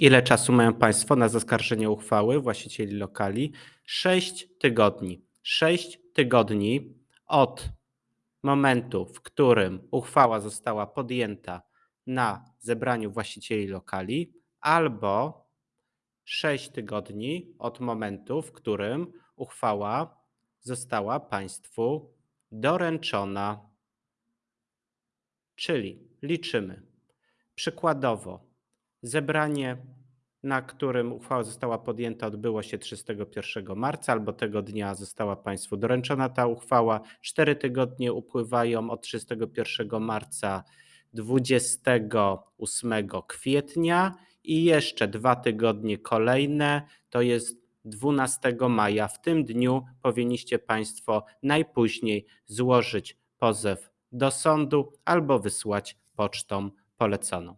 Ile czasu mają Państwo na zaskarżenie uchwały właścicieli lokali? 6 tygodni. 6 tygodni od momentu, w którym uchwała została podjęta na zebraniu właścicieli lokali, albo 6 tygodni od momentu, w którym uchwała została Państwu doręczona. Czyli liczymy. Przykładowo, zebranie, na którym uchwała została podjęta, odbyło się 31 marca, albo tego dnia została Państwu doręczona ta uchwała. Cztery tygodnie upływają od 31 marca 28 kwietnia i jeszcze dwa tygodnie kolejne, to jest 12 maja. W tym dniu powinniście Państwo najpóźniej złożyć pozew do sądu albo wysłać pocztą poleconą.